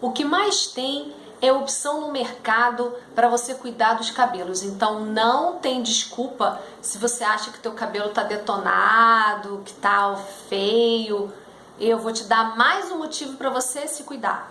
o que mais tem é opção no mercado para você cuidar dos cabelos. Então não tem desculpa se você acha que teu cabelo tá detonado, que tá feio. Eu vou te dar mais um motivo para você se cuidar.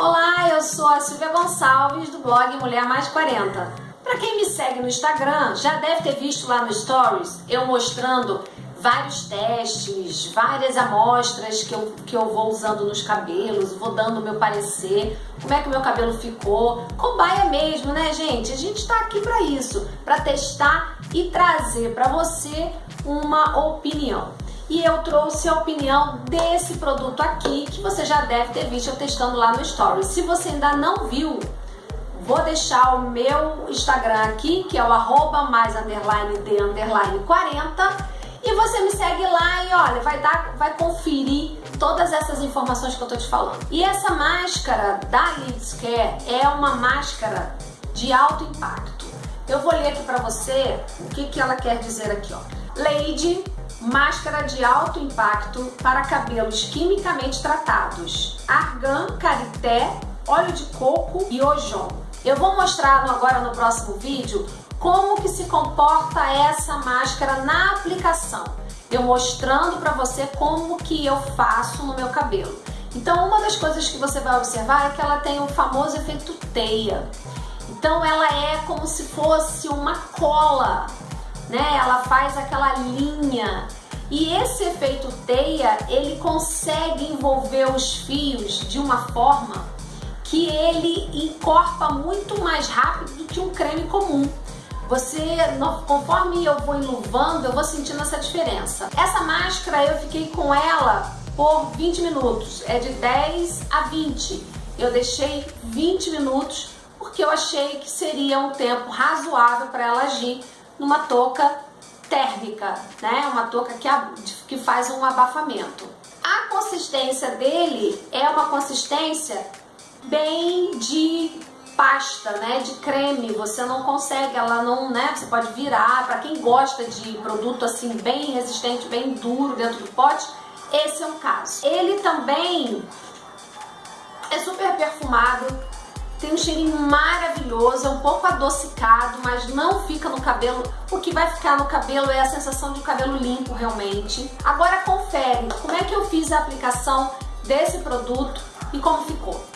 Olá, eu sou a Silvia Gonçalves do blog Mulher Mais 40. Para quem me segue no Instagram, já deve ter visto lá no Stories eu mostrando vários testes, várias amostras que eu, que eu vou usando nos cabelos, vou dando meu parecer, como é que o meu cabelo ficou. Cobaia mesmo, né, gente? A gente está aqui para isso, para testar e trazer para você uma opinião. E eu trouxe a opinião desse produto aqui, que você já deve ter visto eu testando lá no Stories. Se você ainda não viu, Vou deixar o meu Instagram aqui, que é o arroba mais underline de underline 40 e você me segue lá e olha, vai, dar, vai conferir todas essas informações que eu tô te falando. E essa máscara da Lids Care é uma máscara de alto impacto. Eu vou ler aqui para você o que, que ela quer dizer aqui, ó. Lady, máscara de alto impacto para cabelos quimicamente tratados. Argan, karité, óleo de coco e ojon. Eu vou mostrar agora no próximo vídeo como que se comporta essa máscara na aplicação. Eu mostrando para você como que eu faço no meu cabelo. Então, uma das coisas que você vai observar é que ela tem o famoso efeito teia. Então, ela é como se fosse uma cola, né? Ela faz aquela linha. E esse efeito teia, ele consegue envolver os fios de uma forma que ele encorpa muito mais rápido do que um creme comum você, conforme eu vou enluvando, eu vou sentindo essa diferença. Essa máscara eu fiquei com ela por 20 minutos, é de 10 a 20. Eu deixei 20 minutos porque eu achei que seria um tempo razoável para ela agir numa touca térmica, né? Uma touca que, que faz um abafamento. A consistência dele é uma consistência bem de pasta, né, de creme, você não consegue, ela não, né, você pode virar, para quem gosta de produto assim bem resistente, bem duro dentro do pote, esse é um caso. Ele também é super perfumado, tem um cheirinho maravilhoso, é um pouco adocicado, mas não fica no cabelo. O que vai ficar no cabelo é a sensação de cabelo limpo realmente. Agora confere como é que eu fiz a aplicação desse produto e como ficou.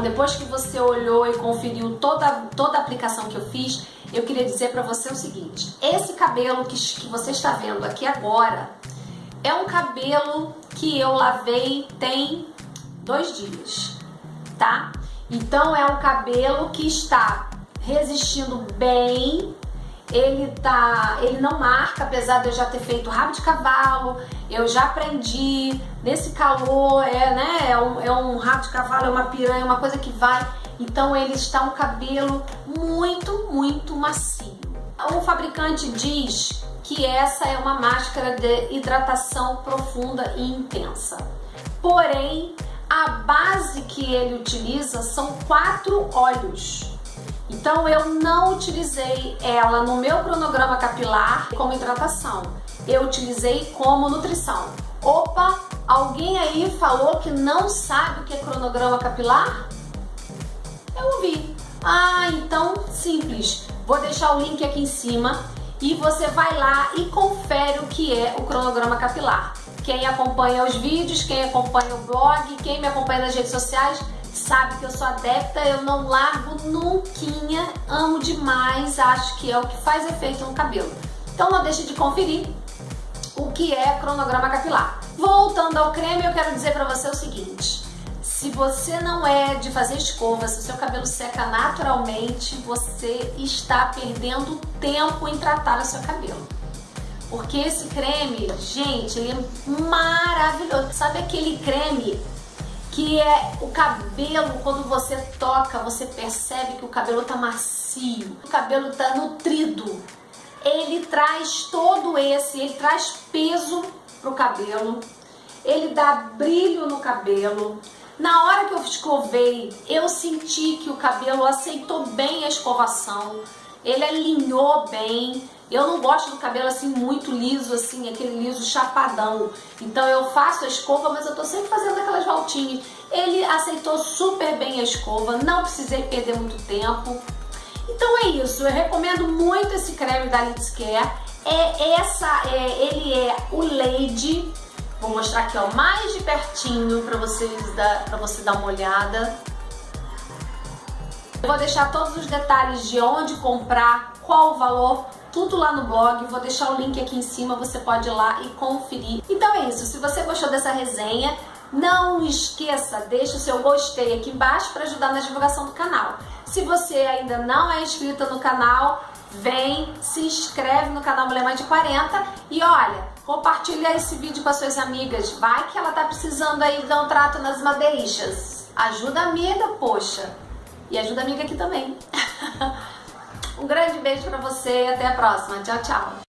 Bom, depois que você olhou e conferiu toda, toda a aplicação que eu fiz, eu queria dizer para você o seguinte, esse cabelo que, que você está vendo aqui agora é um cabelo que eu lavei tem dois dias, tá? Então é um cabelo que está resistindo bem, ele tá, ele não marca, apesar de eu já ter feito rabo de cavalo, Eu já aprendi, nesse calor, é, né, é um, é um rato de cavalo, é uma piranha, uma coisa que vai. Então ele está um cabelo muito, muito macio. O fabricante diz que essa é uma máscara de hidratação profunda e intensa. Porém, a base que ele utiliza são quatro óleos. Então eu não utilizei ela no meu cronograma capilar como hidratação. Eu utilizei como nutrição. Opa, alguém aí falou que não sabe o que é cronograma capilar? Eu ouvi. Ah, então simples. Vou deixar o link aqui em cima e você vai lá e confere o que é o cronograma capilar. Quem acompanha os vídeos, quem acompanha o blog, quem me acompanha nas redes sociais, sabe que eu sou adepta, eu não largo nunca, amo demais, acho que é o que faz efeito no cabelo. Então não deixe de conferir o que é cronograma capilar. Voltando ao creme, eu quero dizer para você o seguinte, se você não é de fazer escova, se o seu cabelo seca naturalmente, você está perdendo tempo em tratar o seu cabelo. Porque esse creme, gente, ele é maravilhoso. Sabe aquele creme que é o cabelo, quando você toca, você percebe que o cabelo tá macio, o cabelo tá nutrido. Ele traz todo esse, ele traz peso pro cabelo, ele dá brilho no cabelo. Na hora que eu escovei, eu senti que o cabelo aceitou bem a escovação, ele alinhou bem, eu não gosto do cabelo assim muito liso, assim, aquele liso chapadão. Então eu faço a escova, mas eu tô sempre fazendo aquelas voltinhas. Ele aceitou super bem a escova, não precisei perder muito tempo. Então é isso, eu recomendo muito esse creme da Lids Care. É essa, é, ele é o Lady. Vou mostrar aqui, ó, mais de pertinho para vocês dar, para você dar uma olhada. Eu vou deixar todos os detalhes de onde comprar, qual o valor, tudo lá no blog, vou deixar o link aqui em cima, você pode ir lá e conferir. Então é isso, se você gostou dessa resenha, não esqueça, deixe o seu gostei aqui embaixo para ajudar na divulgação do canal. Se você ainda não é inscrita no canal, vem, se inscreve no canal Mulher Mais de 40 e olha, compartilha esse vídeo com as suas amigas, vai que ela tá precisando aí dar um trato nas madeixas. Ajuda a amiga, poxa. E ajuda a amiga aqui também. Um grande beijo para você e até a próxima. Tchau, tchau.